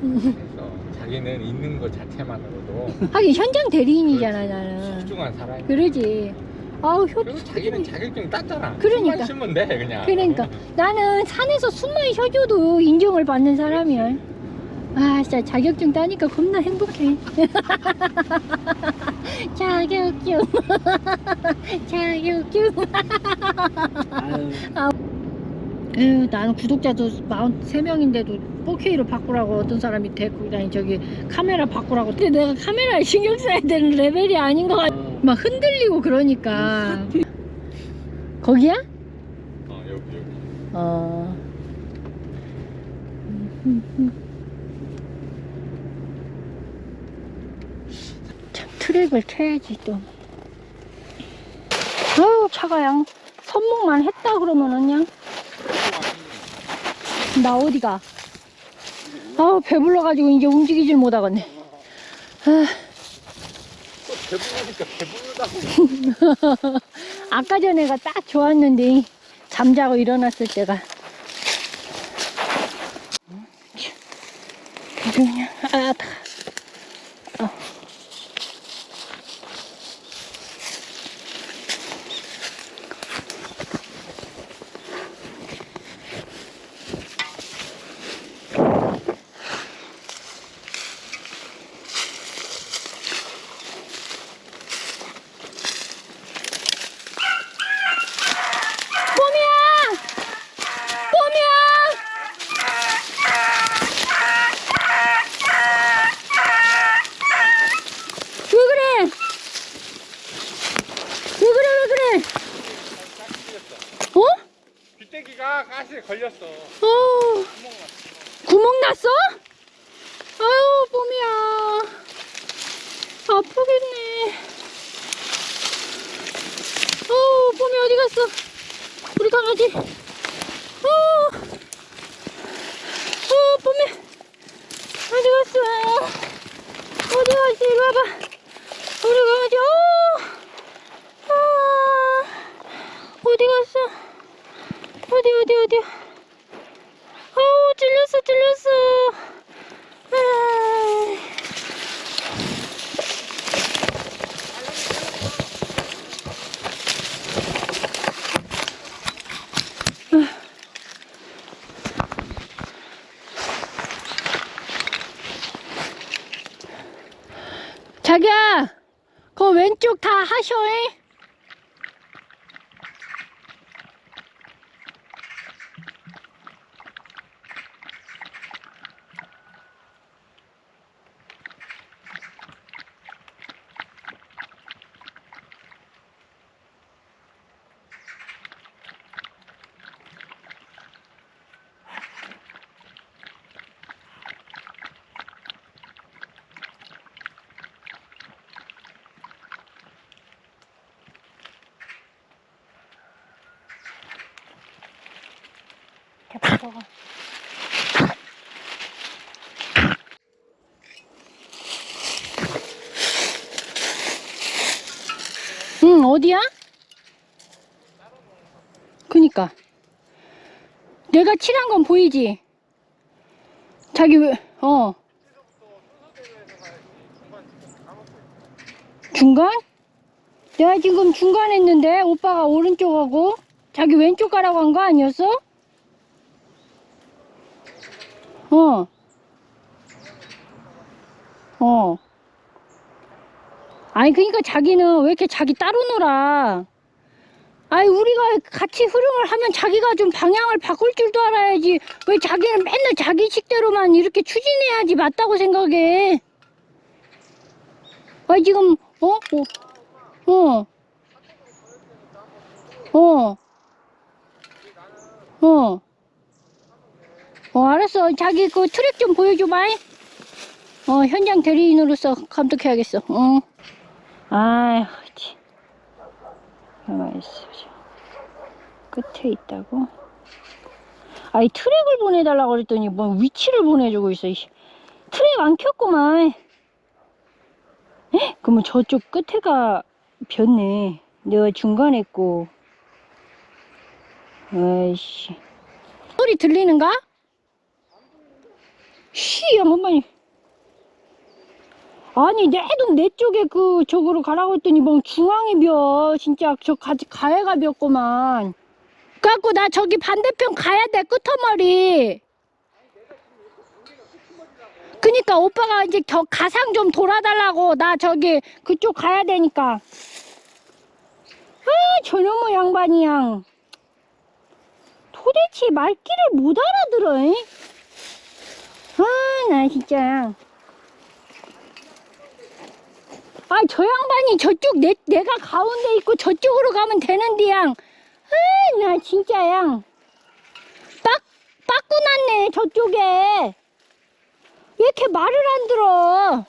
그래서 자기는 있는 것 자체만으로도 하긴 현장 대리인이잖아 나는. 소중한 사람이 그러지. 아우 효 그리고 자기는 자격증 땄잖아. 그러니까. 숨만 돼 그냥. 그러니까. 나는 산에서 숨만 쉬어줘도 인정을 받는 사람이야. 아 진짜 자격증 따니까 겁나 행복해. 자격증. 자격증. 아유, 에휴, 나는 구독자도 43명인데도 4K로 바꾸라고 어떤 사람이 데리고 다니 저기 카메라 바꾸라고. 근데 내가 카메라에 신경 써야 되는 레벨이 아닌 것 같아. 어, 막 흔들리고 그러니까. 거기야? 어 여기 여기. 어. 참 트랙을 쳐야지 또. 아유 차가 양 선목만 했다 그러면은 그냥 나 어디가? 아우 배불러가지고 이제 움직이질 못하겠네. 아, 배부르니까 배부르다고. 아까 전에가 딱 좋았는데 잠자고 일어났을 때가. 그래서 그냥 아, 다. 어. 뽀미야! 뽀미야! 왜 그래? 왜 그래, 왜 그래? 어? 걸렸어 어, 구멍 났어? 아유, 뽀미야. 아프겠네. 어, 뽀미 어디 갔어? 우리 강아지. 어, 어, 뽀미. 어디 갔어? 어디 갔어? 이리 와봐. 우리 강아지, 어, 아, 어디 갔어? 어디, 어디, 어디? 아우, 찔렸어, 찔렸어. 아. 자기야, 그 왼쪽 다 하셔. 잉? 응, 어디야? 그니까. 내가 칠한 건 보이지? 자기 왜, 어. 중간? 내가 지금 중간 했는데, 오빠가 오른쪽 하고, 자기 왼쪽 가라고 한 거 아니었어? 어. 어. 아니, 그니까 자기는 왜 이렇게 자기 따로 놀아? 아니, 우리가 같이 흐름을 하면 자기가 좀 방향을 바꿀 줄도 알아야지. 왜 자기는 맨날 자기 식대로만 이렇게 추진해야지 맞다고 생각해. 아, 지금, 어? 어. 어. 어. 어. 어, 알았어. 자기 그 트랙 좀 보여줘봐. 잉? 어, 현장 대리인으로서 감독해야겠어. 어. 아휴, 참. 가만히 있어. 끝에 있다고? 아이, 트랙을 보내달라고 그랬더니 뭐 위치를 보내주고 있어. 트랙 안 켰구만. 에? 그러면 저쪽 끝에가 폈네. 내가 중간에 있고. 아이씨. 소리 들리는가? 씨, 양반이. 아니, 내도 내 쪽에 그, 저거로 가라고 했더니, 뭐, 중앙에 벼. 진짜, 저, 가, 가해가 벼구만. 그래갖고, 나 저기 반대편 가야 돼, 끄터머리. 그니까, 오빠가 이제 겨, 가상 좀 돌아달라고. 나 저기, 그쪽 가야 되니까. 아, 저놈의 양반이 양. 도대체 말귀를 못 알아들어, 잉? 아, 나 진짜. 아, 저 양반이 저쪽 내, 내가 가운데 있고 저쪽으로 가면 되는데, 양. 아, 나 진짜, 양. 빡, 빠꾸 났네, 저쪽에. 왜 이렇게 말을 안 들어?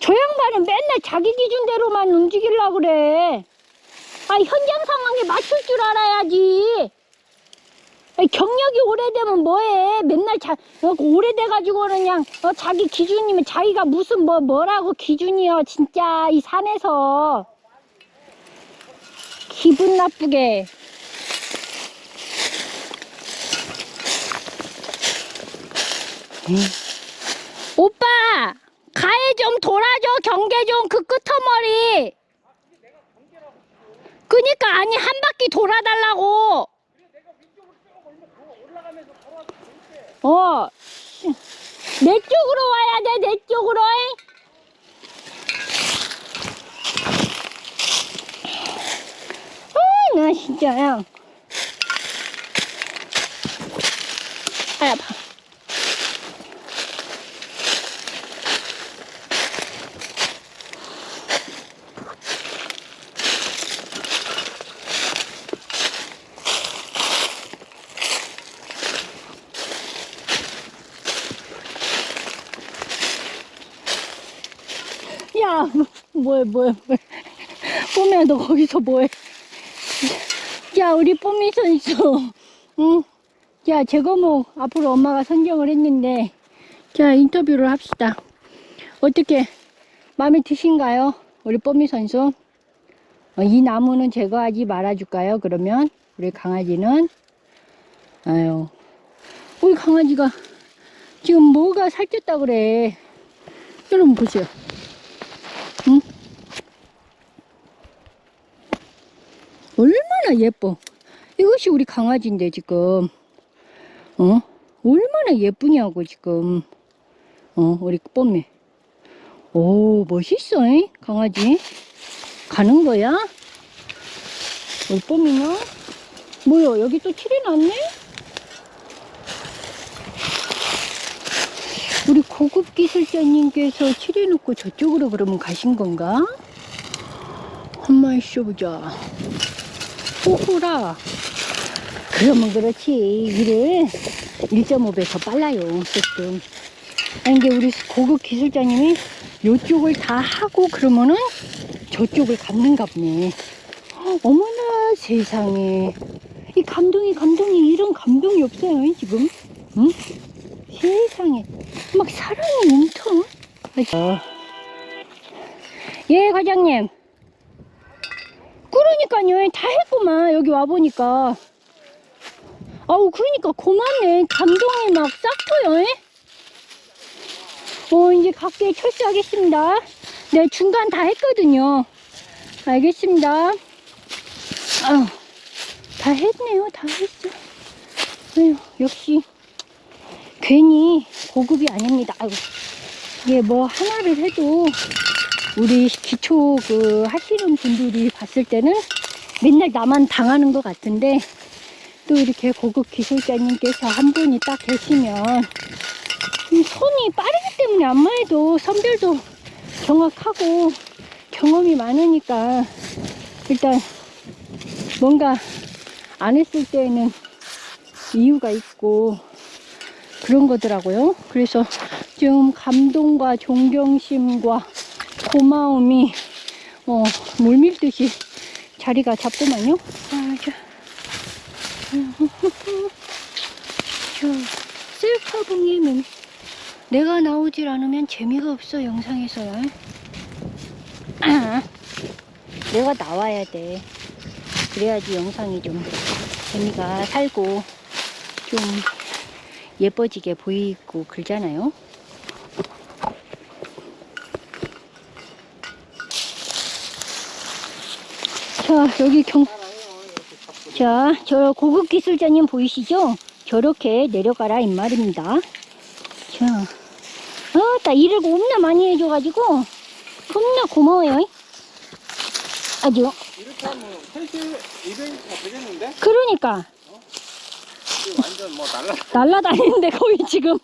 저 양반은 맨날 자기 기준대로만 움직이려고 그래. 아, 현장 상황에 맞출 줄 알아야지. 경력이 오래되면 뭐해? 맨날 자, 어, 오래돼가지고는 그냥, 어, 자기 기준이면 자기가 무슨 뭐, 뭐라고 기준이여, 진짜, 이 산에서. 기분 나쁘게. 에이. 오빠! 가해 좀 돌아줘, 경계 좀, 그 끄터머리! 그니까, 아니, 한 바퀴 돌아달라고! 어. 내 쪽으로 와야 돼, 내 쪽으로. 아, 나 진짜 야. 아, 아파. 야, 뭐해, 뭐해, 뭐해. 뽀미야, 너 거기서 뭐해? 야, 우리 뽀미 선수. 응? 자, 제거목 앞으로 엄마가 선정을 했는데, 자, 인터뷰를 합시다. 어떻게, 마음에 드신가요? 우리 뽀미 선수? 어, 이 나무는 제거하지 말아줄까요? 그러면, 우리 강아지는? 아유, 우리 강아지가 지금 뭐가 살쪘다 그래. 여러분 보세요. 응? 얼마나 예뻐. 이것이 우리 강아지인데, 지금. 어? 얼마나 예쁘냐고, 지금. 어, 우리 뽐매. 오, 멋있어, 잉? 강아지. 가는 거야? 우리 뽐이는? 뭐야, 여기 또 칠해 놨네? 우리 고급 기술자님께서 칠해놓고 저쪽으로 그러면 가신 건가? 한번 있어보자. 호호라. 그러면 그렇지. 일을 1.5배 더 빨라요. 조금. 이게 우리 고급 기술자님이 요쪽을 다 하고 그러면은 저쪽을 갖는가 보네. 어머나 세상에. 이 감동이 감동이 이런 감동이 없어요 지금. 응? 세상에. 막 사람이 엄청. 어. 예, 과장님. 그러니까요. 다 했구만. 여기 와보니까. 아우, 그러니까 고맙네. 감동이 막싹 터요. 어, 이제 갈게 철수하겠습니다. 네, 중간 다 했거든요. 알겠습니다. 아유, 다 했네요. 다 했어. 아유, 역시. 괜히 고급이 아닙니다. 아이고. 이게 뭐 하나를 해도 우리 기초 그 하시는 분들이 봤을 때는 맨날 나만 당하는 것 같은데 또 이렇게 고급 기술자님께서 한 분이 딱 계시면 이 손이 빠르기 때문에 안마 해도 선별도 정확하고 경험이 많으니까 일단 뭔가 안 했을 때는 이유가 있고 그런 거더라고요. 그래서 좀 감동과 존경심과 고마움이 어, 물밀듯이 자리가 잡더만요. 아, 저, 저 셀카봉에는 내가 나오질 않으면 재미가 없어 영상에서요. 내가 나와야 돼. 그래야지 영상이 좀 재미가 살고 좀 예뻐지게 보이고 그러잖아요. 자, 여기 경, 자, 저 고급 기술자님 보이시죠? 저렇게 내려가라 이 말입니다. 자, 아, 나 일을 겁나 많이 해줘가지고 겁나 고마워요. 아주 이렇게 하면 3시 200가 되겠는데? 그러니까 지금 완전 뭐 날라 날라다니는데 거의 지금